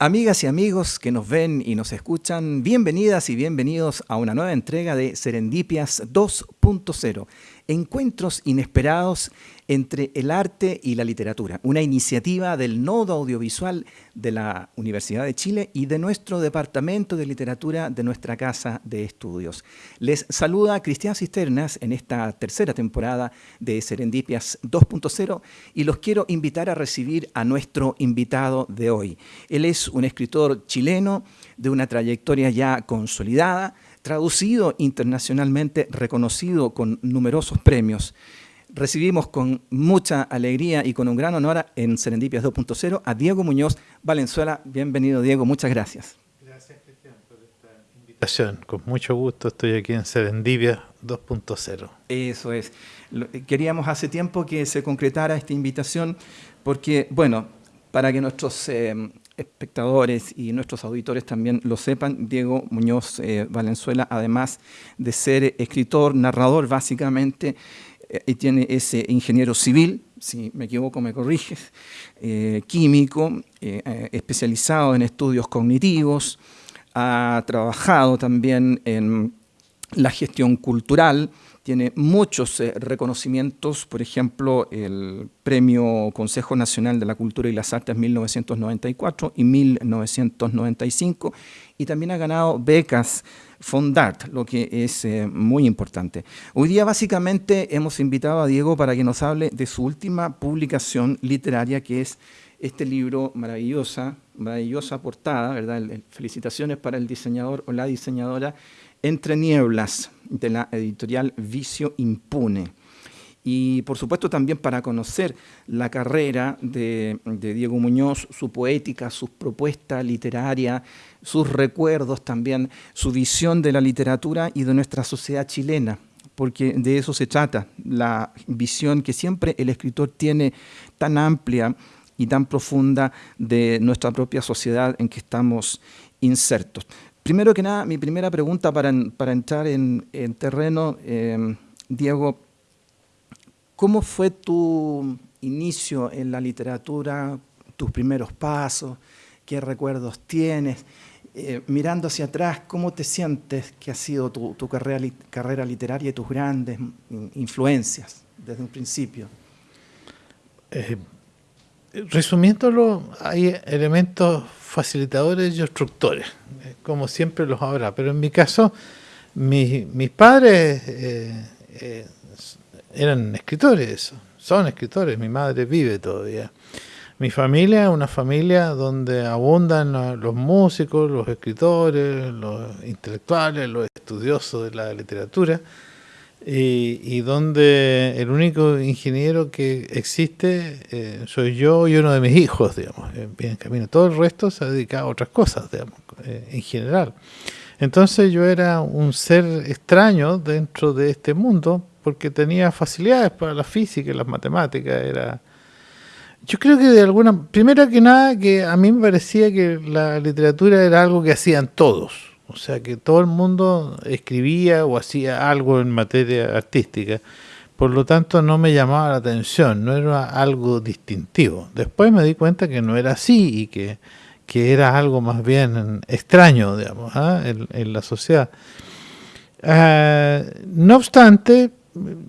Amigas y amigos que nos ven y nos escuchan, bienvenidas y bienvenidos a una nueva entrega de Serendipias 2.0, encuentros inesperados entre el arte y la literatura, una iniciativa del Nodo Audiovisual de la Universidad de Chile y de nuestro Departamento de Literatura de nuestra Casa de Estudios. Les saluda Cristian Cisternas en esta tercera temporada de Serendipias 2.0 y los quiero invitar a recibir a nuestro invitado de hoy. Él es un escritor chileno de una trayectoria ya consolidada, traducido internacionalmente, reconocido con numerosos premios recibimos con mucha alegría y con un gran honor en Serendipias 2.0 a Diego Muñoz Valenzuela. Bienvenido, Diego, muchas gracias. Gracias, Cristian, por esta invitación. Con mucho gusto estoy aquí en Serendipias 2.0. Eso es. Queríamos hace tiempo que se concretara esta invitación porque, bueno, para que nuestros eh, espectadores y nuestros auditores también lo sepan, Diego Muñoz eh, Valenzuela, además de ser escritor, narrador básicamente, y tiene ese ingeniero civil, si me equivoco me corriges, eh, químico, eh, eh, especializado en estudios cognitivos, ha trabajado también en la gestión cultural, tiene muchos reconocimientos, por ejemplo, el Premio Consejo Nacional de la Cultura y las Artes 1994 y 1995, y también ha ganado becas Fondart, lo que es eh, muy importante. Hoy día básicamente hemos invitado a Diego para que nos hable de su última publicación literaria, que es este libro maravillosa, maravillosa portada, ¿verdad? Felicitaciones para el diseñador o la diseñadora, Entre Nieblas, de la editorial Vicio Impune y por supuesto también para conocer la carrera de, Diego Muñoz, su poética, sus propuestas literarias, sus recuerdos también, su visión de la literatura y de nuestra sociedad chilena, porque de eso se trata, la visión que siempre el escritor tiene tan amplia y tan profunda de nuestra propia sociedad en que estamos insertos. Primero que nada, mi primera pregunta para, entrar en, terreno, eh, Diego, ¿Cómo fue tu inicio en la literatura, tus primeros pasos? ¿Qué recuerdos tienes? Eh, mirando hacia atrás, ¿cómo te sientes que ha sido tu, carrera, carrera, literaria y tus grandes influencias desde un principio? Eh, resumiéndolo, hay elementos facilitadores y obstructores, eh, como siempre los habrá, pero en mi caso, mis padres eran escritores, son escritores, mi madre vive todavía. Mi familia es una familia donde abundan los músicos, los escritores, los intelectuales, los estudiosos de la literatura, y, donde el único ingeniero que existe eh, soy yo y uno de mis hijos, digamos, bien camino. Todo el resto se ha dedicado a otras cosas, digamos, eh, en general. Entonces yo era un ser extraño dentro de este mundo, porque tenía facilidades para la física y las matemáticas. Era... Yo creo que de alguna... Primero que nada, que a mí me parecía que la literatura era algo que hacían todos. O sea, que todo el mundo escribía o hacía algo en materia artística. Por lo tanto, no me llamaba la atención, no era algo distintivo. Después me di cuenta que no era así y que, que era algo más bien extraño, digamos, ¿ah? en, la sociedad. Ah, no obstante,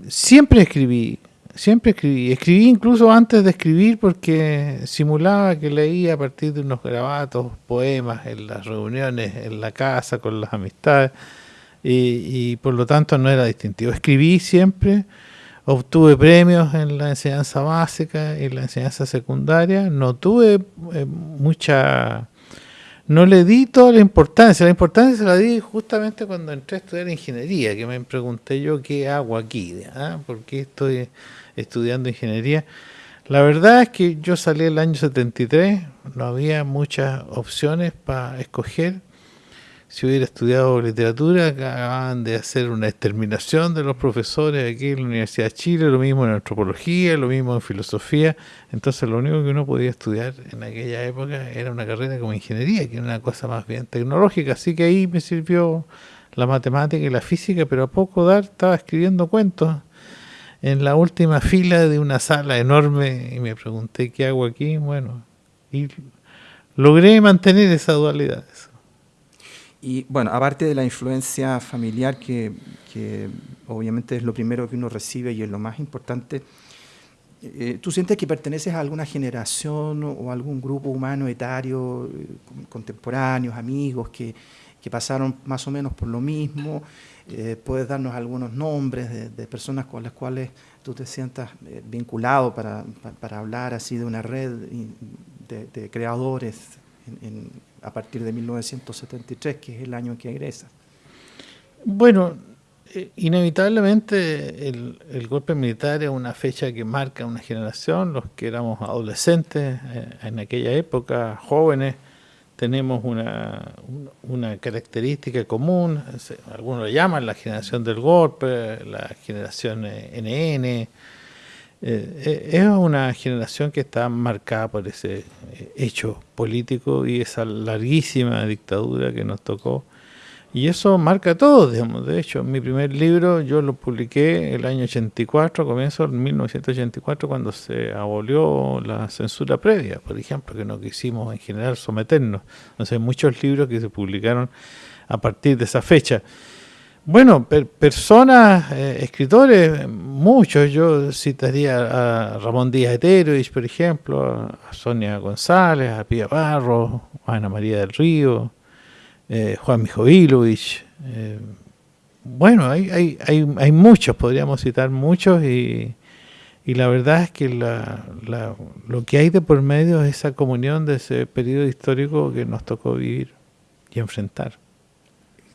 siempre escribí, siempre escribí. Escribí incluso antes de escribir porque simulaba que leía a partir de unos grabatos, poemas en las reuniones, en la casa, con las amistades, y, por lo tanto no era distintivo. Escribí siempre, obtuve premios en la enseñanza básica y la enseñanza secundaria, no tuve eh, mucha no le di toda la importancia. La importancia se la di justamente cuando entré a estudiar ingeniería, que me pregunté yo qué hago aquí, ¿ah? ¿por qué estoy estudiando ingeniería? La verdad es que yo salí el año 73, no había muchas opciones para escoger si hubiera estudiado literatura, acababan de hacer una exterminación de los profesores aquí en la Universidad de Chile, lo mismo en antropología, lo mismo en filosofía, entonces lo único que uno podía estudiar en aquella época era una carrera como ingeniería, que era una cosa más bien tecnológica, así que ahí me sirvió la matemática y la física, pero a poco dar estaba escribiendo cuentos en la última fila de una sala enorme y me pregunté qué hago aquí, bueno, y logré mantener esa dualidad. Y bueno, aparte de la influencia familiar, que, obviamente es lo primero que uno recibe y es lo más importante, eh, ¿tú sientes que perteneces a alguna generación o algún grupo humano etario, eh, contemporáneos, amigos, que, pasaron más o menos por lo mismo? Eh, ¿Puedes darnos algunos nombres de, personas con las cuales tú te sientas vinculado para, hablar así de una red de, creadores en a partir de 1973, que es el año en que egresa. Bueno, eh, inevitablemente el, golpe militar es una fecha que marca una generación, los que éramos adolescentes eh, en aquella época, jóvenes, tenemos una, una, característica común, algunos lo llaman la generación del golpe, la generación NN, eh, eh, es una generación que está marcada por ese eh, hecho político y esa larguísima dictadura que nos tocó. Y eso marca todo, digamos. De hecho, mi primer libro yo lo publiqué el año 84, comienzo en 1984, cuando se abolió la censura previa, por ejemplo, que no quisimos en general someternos. Entonces, hay muchos libros que se publicaron a partir de esa fecha. Bueno, personas, eh, escritores, muchos. Yo citaría a Ramón Díaz Eterovich, por ejemplo, a Sonia González, a Pía Barro, a Ana María del Río, eh, Juan Mijovilovich. Eh, bueno, hay, hay, hay, hay, muchos, podríamos citar muchos, y, y la verdad es que la, lo que hay de por medio es esa comunión de ese periodo histórico que nos tocó vivir y enfrentar.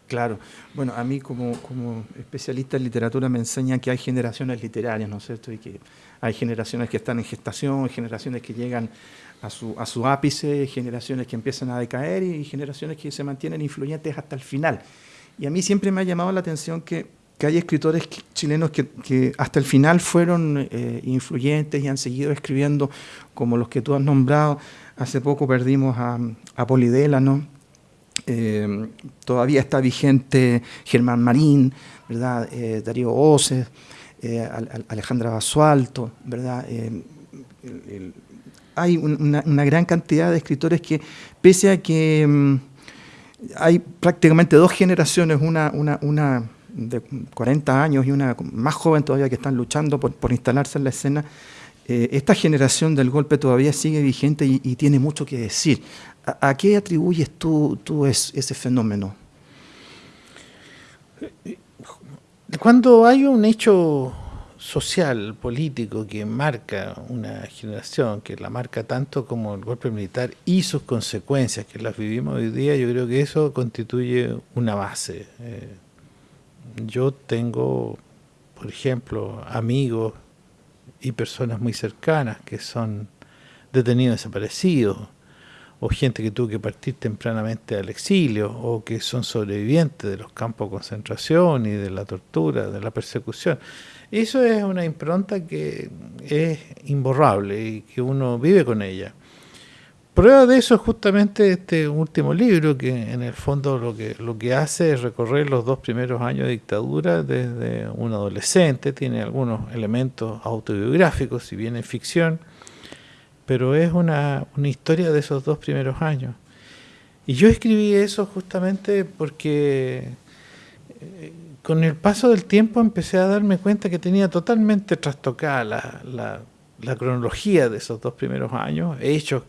Claro. Bueno, a mí como, especialista en literatura me enseñan que hay generaciones literarias, ¿no es cierto? Y que hay generaciones que están en gestación, generaciones que llegan a su, a su ápice, generaciones que empiezan a decaer y generaciones que se mantienen influyentes hasta el final. Y a mí siempre me ha llamado la atención que, hay escritores chilenos que, que, hasta el final fueron eh, influyentes y han seguido escribiendo, como los que tú has nombrado. Hace poco perdimos a, a Polidela, ¿no? Eh, todavía está vigente Germán Marín, ¿verdad? Eh, Darío Oces, eh, Alejandra Basualto, ¿verdad? hay una, gran cantidad de escritores que, pese a que mm, hay prácticamente dos generaciones, una, de 40 años y una más joven todavía que están luchando por instalarse en la escena, esta generación del golpe todavía sigue vigente y, y, tiene mucho que decir. ¿A, qué atribuyes tú, ese fenómeno? Cuando hay un hecho social, político, que marca una generación, que la marca tanto como el golpe militar y sus consecuencias, que las vivimos hoy día, yo creo que eso constituye una base. Eh, yo tengo, por ejemplo, amigos y personas muy cercanas que son detenidos desaparecidos, o gente que tuvo que partir tempranamente al exilio, o que son sobrevivientes de los campos de concentración y de la tortura, de la persecución. Eso es una impronta que es imborrable y que uno vive con ella. Prueba de eso es justamente este último libro, que en el fondo lo que, lo que hace es recorrer los dos primeros años de dictadura desde un adolescente, tiene algunos elementos autobiográficos, si bien en ficción, pero es una, historia de esos dos primeros años. Y yo escribí eso justamente porque eh, con el paso del tiempo empecé a darme cuenta que tenía totalmente trastocada la, la, cronología de esos dos primeros años, hechos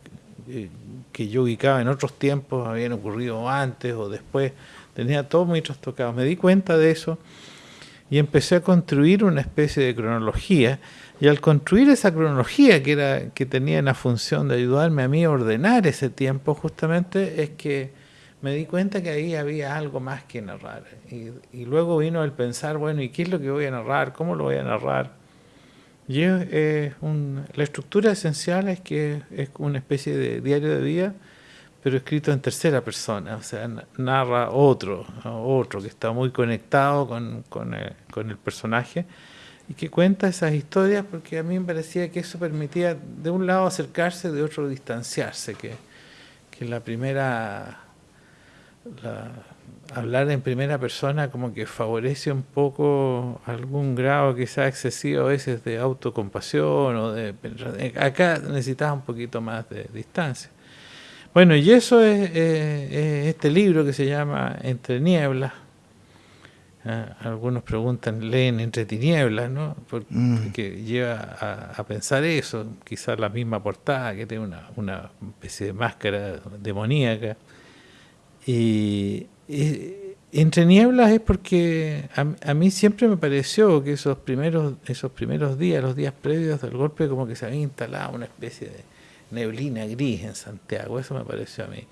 eh, que yo ubicaba en otros tiempos, habían ocurrido antes o después, tenía todo muy trastocado. Me di cuenta de eso y empecé a construir una especie de cronología y al construir esa cronología que, era, que tenía la función de ayudarme a mí a ordenar ese tiempo, justamente es que me di cuenta que ahí había algo más que narrar. Y, luego vino el pensar, bueno, ¿y qué es lo que voy a narrar? ¿Cómo lo voy a narrar? Y la estructura esencial es que es una especie de diario de vida, pero escrito en tercera persona, o sea, narra otro, otro que está muy conectado con, el personaje y que cuenta esas historias porque a mí me parecía que eso permitía de un lado acercarse, de otro distanciarse, que, que la primera, hablar en primera persona como que favorece un poco algún grado quizás excesivo a veces de autocompasión o de acá necesitaba un poquito más de distancia. Bueno, y eso es, este libro que se llama Entre Nieblas. Ah, algunos preguntan, leen Entre Tinieblas, ¿no? Porque mm. lleva a, pensar eso, quizás la misma portada, que tiene una, especie de máscara demoníaca. Y, Entre Nieblas es porque a, mí siempre me pareció que esos primeros, esos primeros días, los días previos del golpe, como que se había instalado una especie de neblina gris en Santiago, eso me pareció a mí.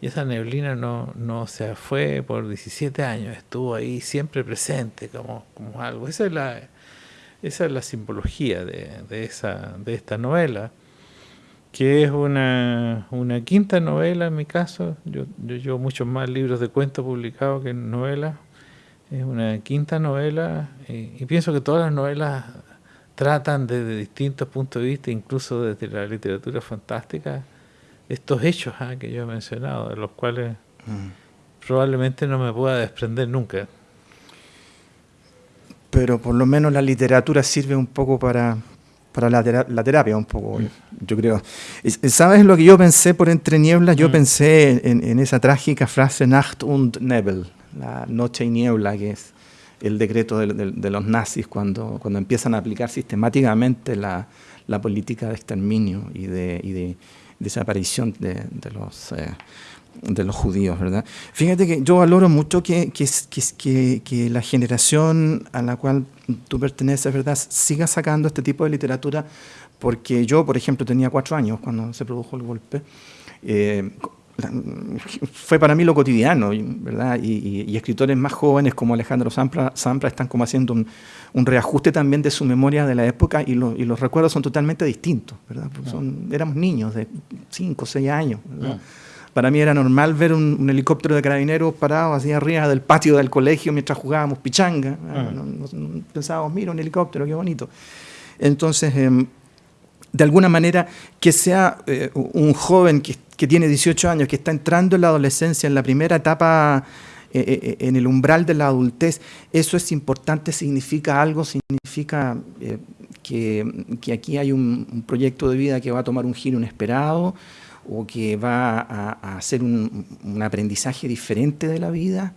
Y esa neblina no, no se fue por 17 años, estuvo ahí siempre presente como, como algo. Esa es la, esa es la simbología de, de, esa, de esta novela, que es una, una, quinta novela en mi caso. Yo, yo llevo muchos más libros de cuentos publicados que novelas. Es una quinta novela y pienso que todas las novelas tratan desde distintos puntos de vista, incluso desde la literatura fantástica, estos hechos ah, que yo he mencionado, de los cuales mm. probablemente no me pueda desprender nunca. Pero por lo menos la literatura sirve un poco para, para la, terapia, un poco, mm. yo creo. ¿Sabes lo que yo pensé por Entre Nieblas? Yo mm. pensé en, en, esa trágica frase Nacht und Nebel, la noche y niebla, que es el decreto de, los nazis cuando, cuando empiezan a aplicar sistemáticamente la, política de exterminio y de, desaparición de, los, eh, de los judíos. ¿verdad? Fíjate que yo valoro mucho que, que, que, la generación a la cual tú perteneces ¿verdad? siga sacando este tipo de literatura, porque yo, por ejemplo, tenía cuatro años cuando se produjo el golpe. Eh, fue para mí lo cotidiano, ¿verdad? Y, escritores más jóvenes como Alejandro Sampra, están como haciendo un, reajuste también de su memoria de la época y, los recuerdos son totalmente distintos, ¿verdad? Son, éramos niños de 5 o 6 años, Para mí era normal ver un, helicóptero de carabineros parado así arriba del patio del colegio mientras jugábamos pichanga. pensábamos, mira, un helicóptero, qué bonito. Entonces, em, de alguna manera, que sea eh, un joven que que tiene 18 años, que está entrando en la adolescencia, en la primera etapa, eh, eh, eh, en el umbral de la adultez, eso es importante, significa algo, significa que, aquí hay un, proyecto de vida que va a tomar un giro inesperado o que va a, hacer un, aprendizaje diferente de la vida.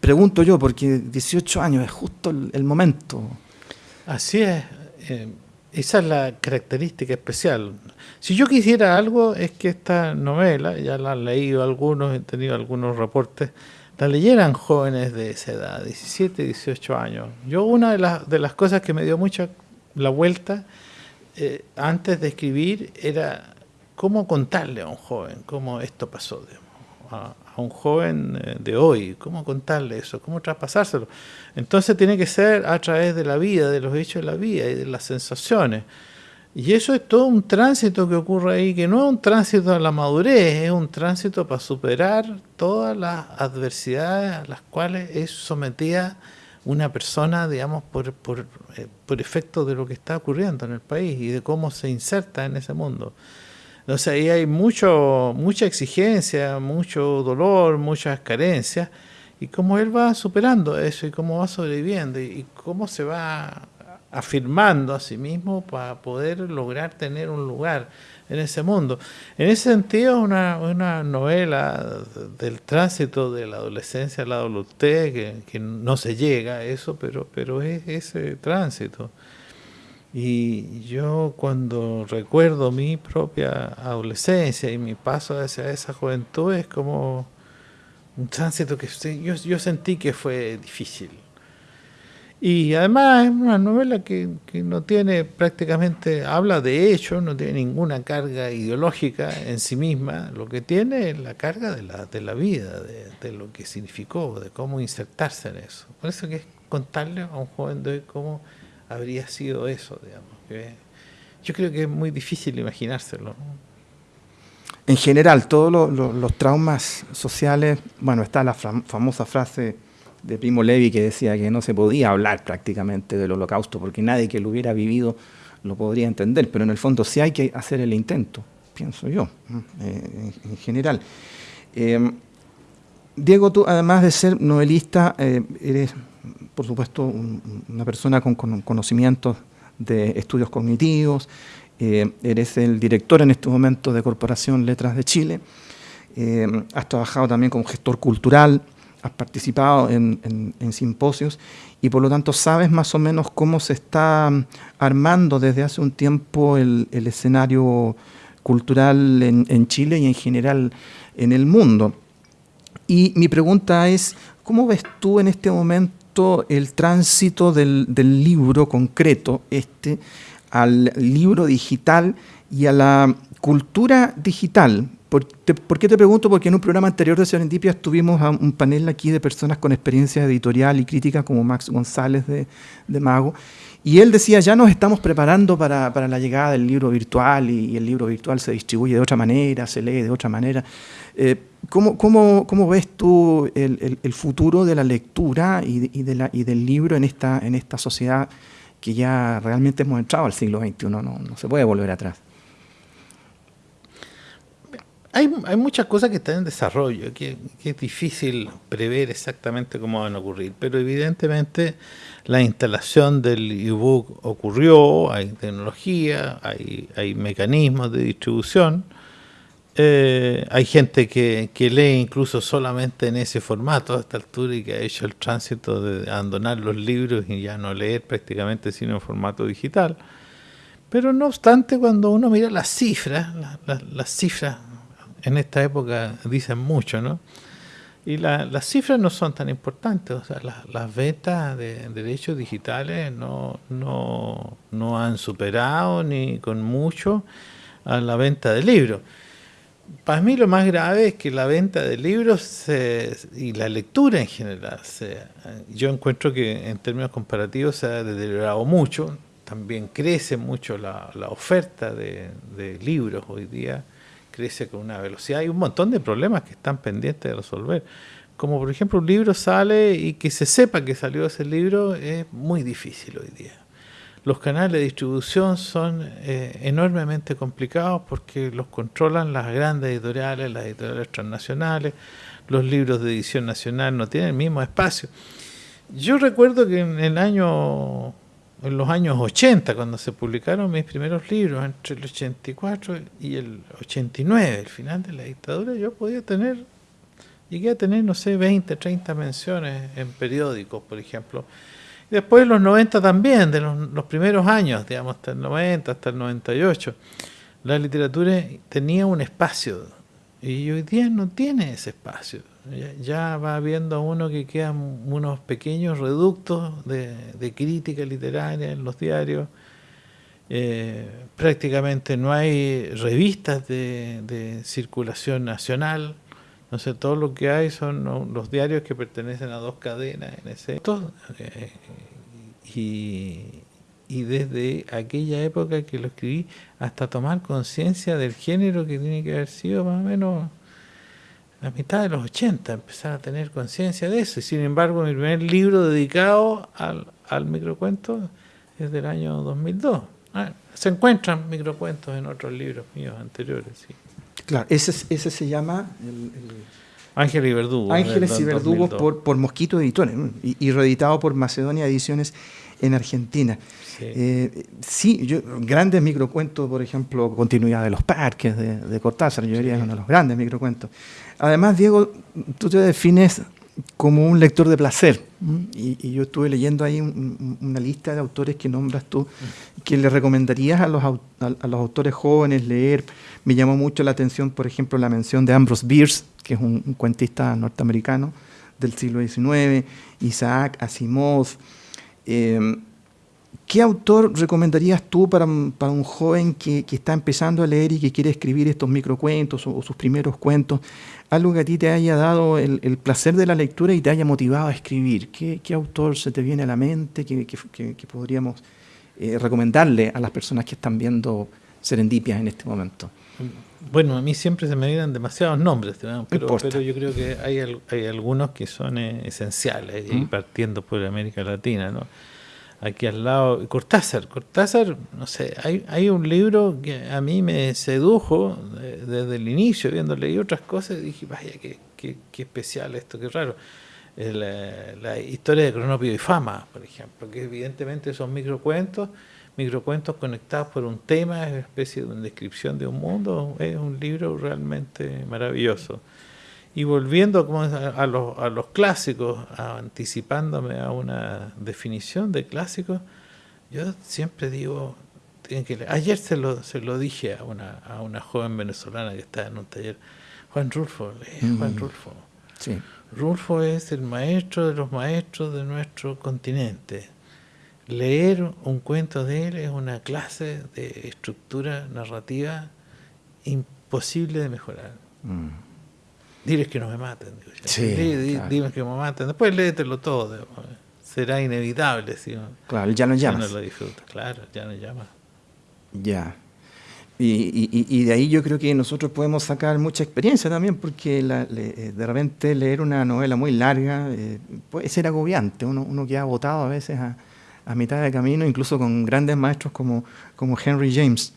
Pregunto yo, porque 18 años es justo el, momento. Así es. esa es la característica especial. Si yo quisiera algo es que esta novela, ya la han leído algunos, he tenido algunos reportes, la leyeran jóvenes de esa edad, 17, 18 años. Yo una de las, de las cosas que me dio mucha la vuelta eh, antes de escribir era cómo contarle a un joven cómo esto pasó, a, un joven eh, de hoy, cómo contarle eso, cómo traspasárselo. Entonces tiene que ser a través de la vida, de los hechos de la vida y de las sensaciones. Y eso es todo un tránsito que ocurre ahí, que no es un tránsito a la madurez, es un tránsito para superar todas las adversidades a las cuales es sometida una persona, digamos, por, por, eh, por efecto de lo que está ocurriendo en el país y de cómo se inserta en ese mundo. Entonces ahí hay mucho, mucha exigencia, mucho dolor, muchas carencias, y cómo él va superando eso y cómo va sobreviviendo y cómo se va afirmando a sí mismo para poder lograr tener un lugar en ese mundo. En ese sentido, una, una novela del tránsito de la adolescencia a la adultez, que, que no se llega a eso, pero, pero es ese tránsito. Y yo cuando recuerdo mi propia adolescencia y mi paso hacia esa juventud es como un tránsito que yo, yo sentí que fue difícil y además es una novela que, no tiene prácticamente, habla de hecho, no tiene ninguna carga ideológica en sí misma, lo que tiene es la carga de la, de la vida, de, lo que significó, de cómo insertarse en eso. Por eso que es contarle a un joven de hoy cómo habría sido eso, digamos. yo creo que es muy difícil imaginárselo. En general, todos los traumas sociales, bueno, está la famosa frase de Primo Levi que decía que no se podía hablar prácticamente del holocausto porque nadie que lo hubiera vivido lo podría entender, pero en el fondo sí hay que hacer el intento, pienso yo, eh, en, general. Em, Diego, tú además de ser novelista, eh, eres por supuesto una persona con, conocimientos de estudios cognitivos, Eh, eres el director en este momento de Corporación Letras de Chile. Eh, has trabajado también como gestor cultural, has participado en, simposios y por lo tanto sabes más o menos cómo se está armando desde hace un tiempo el, escenario cultural en, Chile y en general en el mundo. Y mi pregunta es, ¿cómo ves tú en este momento el tránsito del, libro concreto, este, al libro digital y a la cultura digital. ¿Por, qué te pregunto? Porque en un programa anterior de Serendipia tuvimos un panel aquí de personas con experiencia editorial y crítica, como Max González de, Mago, y él decía, ya nos estamos preparando para, la llegada del libro virtual y, el libro virtual se distribuye de otra manera, se lee de otra manera. Eh, ¿cómo, cómo, ves tú el, futuro de la lectura y, de la, y del libro en esta, en esta sociedad que ya realmente hemos entrado al siglo XXI, no, no se puede volver atrás. Hay, muchas cosas que están en desarrollo, que, es difícil prever exactamente cómo van a ocurrir, pero evidentemente la instalación del ebook ocurrió, hay tecnología, hay, mecanismos de distribución, eh, hay gente que, que, lee incluso solamente en ese formato a esta altura y que ha hecho el tránsito de abandonar los libros y ya no leer prácticamente sino en formato digital. Pero no obstante, cuando uno mira las cifras, las cifras en esta época dicen mucho, ¿no? Y las cifras no son tan importantes, o sea, las ventas de, derechos digitales no, no, no han superado ni con mucho a la venta de libros para mí lo más grave es que la venta de libros y la lectura en general, yo encuentro que en términos comparativos se ha deteriorado mucho, también crece mucho la, oferta de, libros hoy día, crece con una velocidad, hay un montón de problemas que están pendientes de resolver, como por ejemplo un libro sale y que se sepa que salió ese libro es muy difícil hoy día. Los canales de distribución son eh, enormemente complicados porque los controlan las grandes editoriales, las editoriales transnacionales, los libros de edición nacional no tienen el mismo espacio. Yo recuerdo que en el año en los años 80, cuando se publicaron mis primeros libros, entre el 84 y el 89, el final de la dictadura, yo podía tener, llegué a tener, no sé, 20, 30 menciones en periódicos, por ejemplo, Después los 90 también, de los, primeros años, digamos, hasta el 90, hasta el 98, la literatura tenía un espacio y hoy día no tiene ese espacio. Ya, va viendo uno que quedan unos pequeños reductos de, crítica literaria en los diarios. Eh, prácticamente no hay revistas de, circulación nacional. No sé, todo lo que hay son los diarios que pertenecen a dos cadenas en ese. Eh, y, desde aquella época que lo escribí hasta tomar conciencia del género que tiene que haber sido más o menos la mitad de los 80, empezar a tener conciencia de eso. Y sin embargo, mi primer libro dedicado al, al microcuento es del año 2002. Ah, se encuentran microcuentos en otros libros míos anteriores. Sí. Claro, ese, ese se llama... El, Ángeles y Verdugos. Ángeles y Verdugos por, por Mosquito Editores y, reeditado por Macedonia Ediciones en Argentina. Sí, eh, sí yo, grandes microcuentos, por ejemplo, Continuidad de los Parques de, Cortázar, yo diría es uno de los grandes microcuentos. Además, Diego, tú te defines como un lector de placer. Y, yo estuve leyendo ahí una lista de autores que nombras tú, que le recomendarías a los, a, los autores jóvenes leer. Me llamó mucho la atención, por ejemplo, la mención de Ambrose Bierce, que es un, cuentista norteamericano del siglo XIX, Isaac Asimov. Em, ¿Qué autor recomendarías tú para, para un joven que, que, está empezando a leer y que quiere escribir estos microcuentos o, sus primeros cuentos? Algo que a ti te haya dado el, el, placer de la lectura y te haya motivado a escribir. ¿Qué, qué autor se te viene a la mente que, que podríamos eh, recomendarle a las personas que están viendo Serendipias en este momento? Bueno, a mí siempre se me vienen demasiados nombres, pero, pero, yo creo que hay, hay algunos que son eh, esenciales, y partiendo por América Latina, ¿no? Aquí al lado, Cortázar, Cortázar, no sé, hay, hay un libro que a mí me sedujo desde el inicio, viendo leí otras cosas, dije, vaya, qué, qué, qué especial esto, qué raro. la historia de Cronopio y Fama, por ejemplo, que evidentemente son microcuentos, microcuentos conectados por un tema, es una especie de una descripción de un mundo, es un libro realmente maravilloso. Y volviendo a, los, a los clásicos, anticipándome a una definición de clásicos, yo siempre digo, que ayer se lo, se lo dije a una, a una joven venezolana que está en un taller, Juan Rulfo, Juan mm. Rulfo. Sí. Rulfo es el maestro de los maestros de nuestro continente. Leer un cuento de él es una clase de estructura narrativa imposible de mejorar. Mm. Diles que no me maten. Dime que me maten. Después léetelo todo. Será inevitable. Si claro, ya no llamas. no lo disfruta. Claro, ya no llama. Ya. Y, de ahí yo creo que nosotros podemos sacar mucha experiencia también, porque eh, de repente leer una novela muy larga eh, puede ser agobiante. Uno, uno queda agotado a veces a, a, mitad de camino, incluso con grandes maestros como, como Henry James.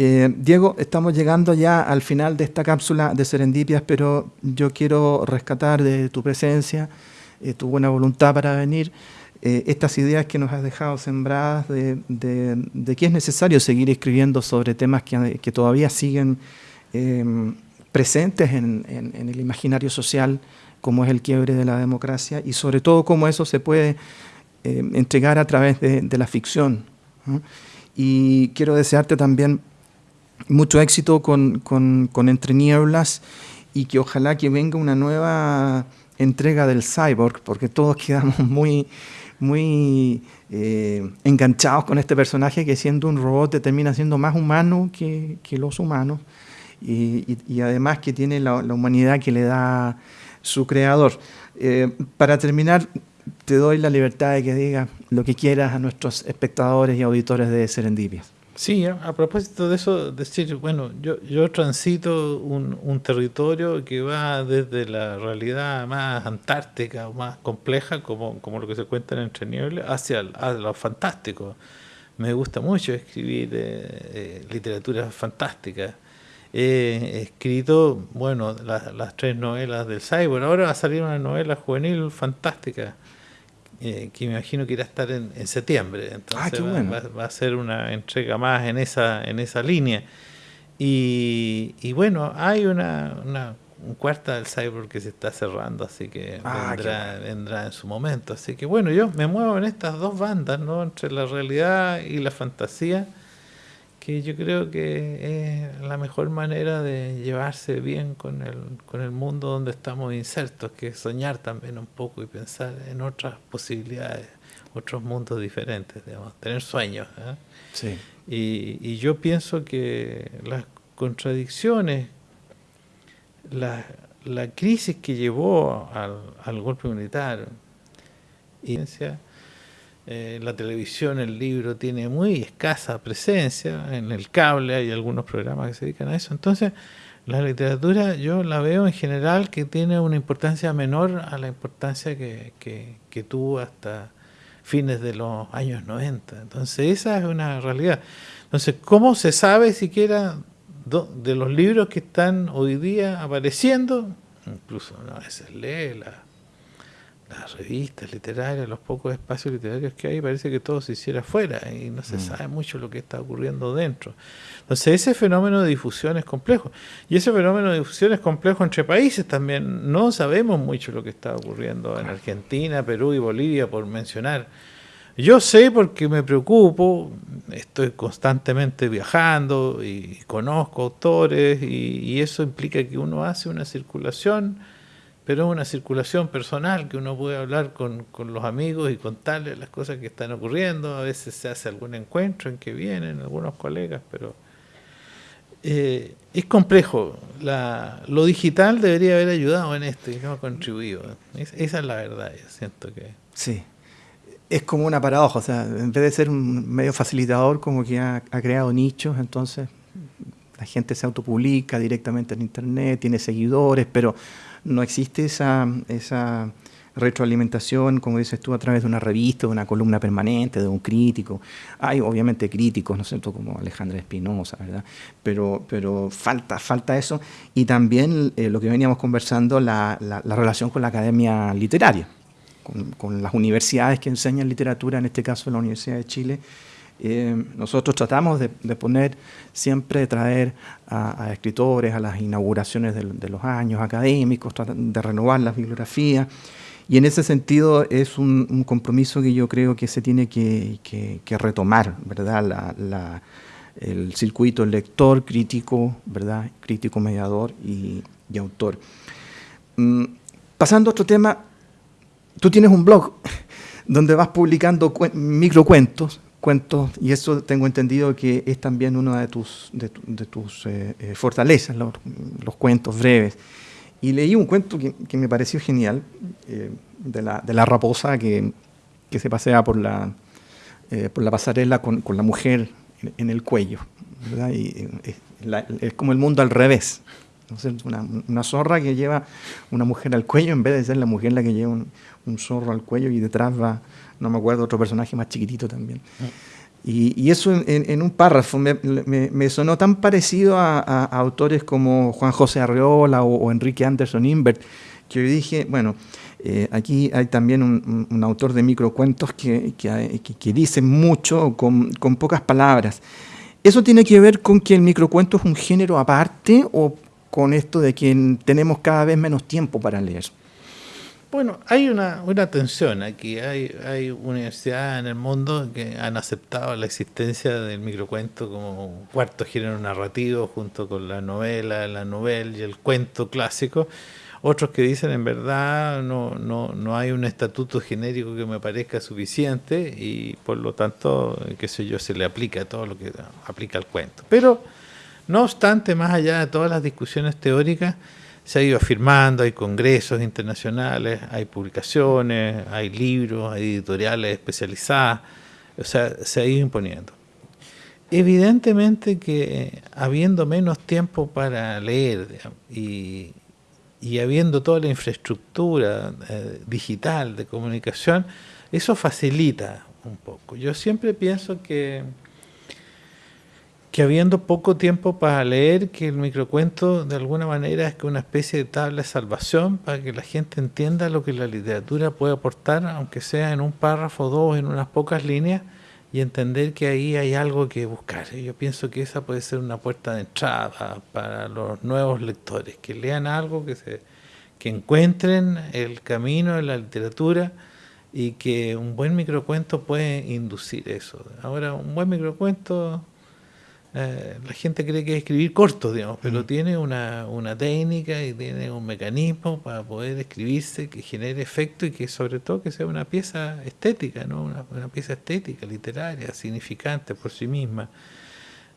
Eh, Diego, estamos llegando ya al final de esta cápsula de Serendipias, pero yo quiero rescatar de tu presencia, tu buena voluntad para venir. Eh, estas ideas que nos has dejado sembradas de, que es necesario seguir escribiendo sobre temas que, todavía siguen em, presentes en, el imaginario social, como es el quiebre de la democracia, y sobre todo cómo eso se puede em, entregar a través de, la ficción. Y quiero desearte también mucho éxito con, con, Entre Nieblas y que ojalá que venga una nueva entrega del cyborg, porque todos quedamos muy muy eh, enganchados con este personaje que siendo un robot termina siendo más humano que, los humanos y, además que tiene la, humanidad que le da su creador. Eh, para terminar, te doy la libertad de que digas lo que quieras a nuestros espectadores y auditores de Serendipias. Sí, a, propósito de eso, decir, bueno, yo, yo transito un, un, territorio que va desde la realidad más antártica o más compleja, como, como lo que se cuenta en Entre Nieblas, hacia lo fantástico. Me gusta mucho escribir eh, eh, literatura fantástica. He escrito, bueno, las tres novelas del Cyborg. Ahora va a salir una novela juvenil fantástica eh, que me imagino que irá a estar en, septiembre. Entonces ah, va, a ser una entrega más en esa, en esa línea. Y, bueno, hay una, una un cuarta del cyborg que se está cerrando, así que ah, vendrá, vendrá en su momento. Así que bueno, yo me muevo en estas dos bandas, ¿no? Entre la realidad y la fantasía que yo creo que es la mejor manera de llevarse bien con el, con el mundo donde estamos insertos, que es soñar también un poco y pensar en otras posibilidades, otros mundos diferentes, digamos, tener sueños. ¿eh? Sí. Y, y, yo pienso que las contradicciones, la, la crisis que llevó al, al golpe militar, y eh, la televisión, el libro tiene muy escasa presencia, en el cable hay algunos programas que se dedican a eso. Entonces, la literatura yo la veo en general que tiene una importancia menor a la importancia que, que, tuvo hasta fines de los años 90. Entonces, esa es una realidad. Entonces, ¿cómo se sabe siquiera de los libros que están hoy día apareciendo? Incluso a veces lee la las revistas literarias, los pocos espacios literarios que hay, parece que todo se hiciera afuera y no se mm. sabe mucho lo que está ocurriendo dentro. Entonces ese fenómeno de difusión es complejo. Y ese fenómeno de difusión es complejo entre países también. No sabemos mucho lo que está ocurriendo en Argentina, Perú y Bolivia, por mencionar. Yo sé porque me preocupo, estoy constantemente viajando y conozco autores y, y eso implica que uno hace una circulación pero es una circulación personal que uno puede hablar con, los amigos y contarles las cosas que están ocurriendo. A veces se hace algún encuentro en que vienen algunos colegas, pero eh, es complejo. La, lo digital debería haber ayudado en esto y no ha contribuido. esa es la verdad, yo siento que... Sí, es como una paradoja, o sea, en vez de ser un medio facilitador, como que ha, ha creado nichos, entonces la gente se autopublica directamente en Internet, tiene seguidores, pero no existe esa, esa retroalimentación, como dices tú, a través de una revista, de una columna permanente, de un crítico. Hay obviamente críticos, ¿no es cierto?, como Alejandra Espinosa, ¿verdad? Pero, pero falta, falta eso. Y también eh, lo que veníamos conversando, la, la, relación con la academia literaria, con, con las universidades que enseñan literatura, en este caso la Universidad de Chile, nosotros tratamos de, poner, siempre traer a, escritores a las inauguraciones de, los años académicos, de renovar las bibliografías. Y en ese sentido es un, compromiso que yo creo que se tiene que, retomar, ¿verdad? el circuito lector, crítico, ¿verdad? Crítico, mediador y, autor. Mm, pasando a otro tema, tú tienes un blog donde vas publicando microcuentos cuentos, y eso tengo entendido que es también una de tus, de, tus eh, eh, fortalezas, los, cuentos breves. Y leí un cuento que, me pareció genial, eh, de, la, de, la, raposa que, que, se pasea por la, por la pasarela con, con, la mujer en, el cuello. Y, es como el mundo al revés. Una, una, zorra que lleva una mujer al cuello en vez de ser la mujer la que lleva un, un zorro al cuello y detrás va no me acuerdo, otro personaje más chiquitito también. Y, eso en, un párrafo me, sonó tan parecido a, autores como Juan José Arreola o, Enrique Anderson Invert, que yo dije, bueno, eh, aquí hay también un, autor de microcuentos que, que, que dice mucho con, con, pocas palabras. ¿Eso tiene que ver con que el microcuento es un género aparte o con esto de que tenemos cada vez menos tiempo para leer? Bueno, hay una, una tensión aquí. Hay, hay universidades en el mundo que han aceptado la existencia del microcuento como un cuarto género narrativo junto con la novela, la novela y el cuento clásico. Otros que dicen en verdad no, no, no hay un estatuto genérico que me parezca suficiente y por lo tanto, qué sé yo, se le aplica todo lo que aplica al cuento. Pero, no obstante, más allá de todas las discusiones teóricas, se ha ido afirmando, hay congresos internacionales, hay publicaciones, hay libros, hay editoriales especializadas, o sea, se ha ido imponiendo. Evidentemente que habiendo menos tiempo para leer y, habiendo toda la infraestructura eh, digital de comunicación, eso facilita un poco. Yo siempre pienso que que habiendo poco tiempo para leer, que el microcuento de alguna manera es que una especie de tabla de salvación para que la gente entienda lo que la literatura puede aportar, aunque sea en un párrafo o dos, en unas pocas líneas, y entender que ahí hay algo que buscar. Yo pienso que esa puede ser una puerta de entrada para los nuevos lectores, que lean algo, que, se, que encuentren el camino de la literatura y que un buen microcuento puede inducir eso. Ahora, un buen microcuento eh, la gente cree que es escribir corto, digamos, pero mm. tiene una, una, técnica y tiene un mecanismo para poder escribirse que genere efecto y que sobre todo que sea una pieza estética, ¿no? una, pieza estética, literaria, significante por sí misma.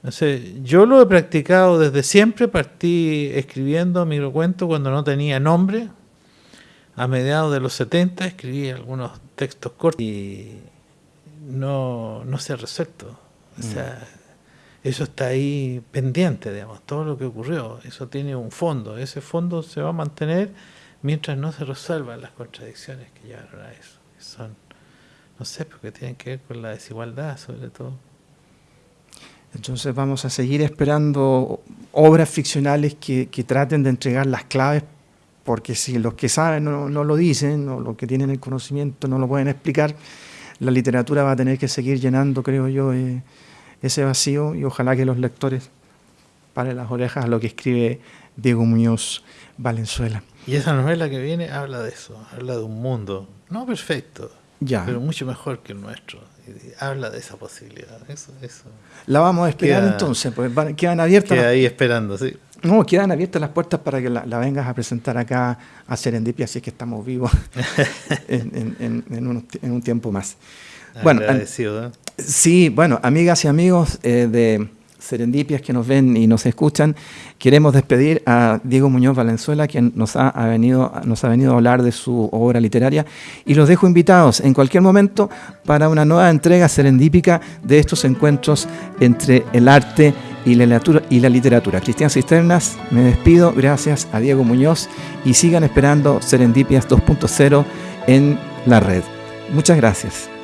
Sé, yo lo he practicado desde siempre, partí escribiendo microcuentos cuando no tenía nombre, a mediados de los 70 escribí algunos textos cortos y no, no se ha resuelto. O sea, mm eso está ahí pendiente, digamos, todo lo que ocurrió, eso tiene un fondo, ese fondo se va a mantener mientras no se resuelvan las contradicciones que llevaron a eso, que son, no sé, porque tienen que ver con la desigualdad sobre todo. Entonces vamos a seguir esperando obras ficcionales que, traten de entregar las claves, porque si los que saben no, lo dicen, o los que tienen el conocimiento no lo pueden explicar, la literatura va a tener que seguir llenando, creo yo, eh, ese vacío y ojalá que los lectores paren las orejas a lo que escribe Diego Muñoz Valenzuela. Y esa novela que viene habla de eso, habla de un mundo, no perfecto, ya. pero mucho mejor que el nuestro. habla de esa posibilidad. Eso, eso. La vamos a esperar entonces, pues quedan abiertas. Queda ahí esperando, sí. No, quedan abiertas las puertas para que la, vengas a presentar acá a Serendipia, así es que estamos vivos en, en, un, tiempo más. Bueno, ¿eh? Sí, bueno, amigas y amigos eh, de Serendipias que nos ven y nos escuchan, queremos despedir a Diego Muñoz Valenzuela, quien nos ha, venido, nos ha venido a hablar de su obra literaria, y los dejo invitados en cualquier momento para una nueva entrega serendípica de estos encuentros entre el arte y la literatura. Y la literatura. Cristian Cisternas, me despido, gracias a Diego Muñoz y sigan esperando Serendipias 2.0 en la red. Muchas gracias.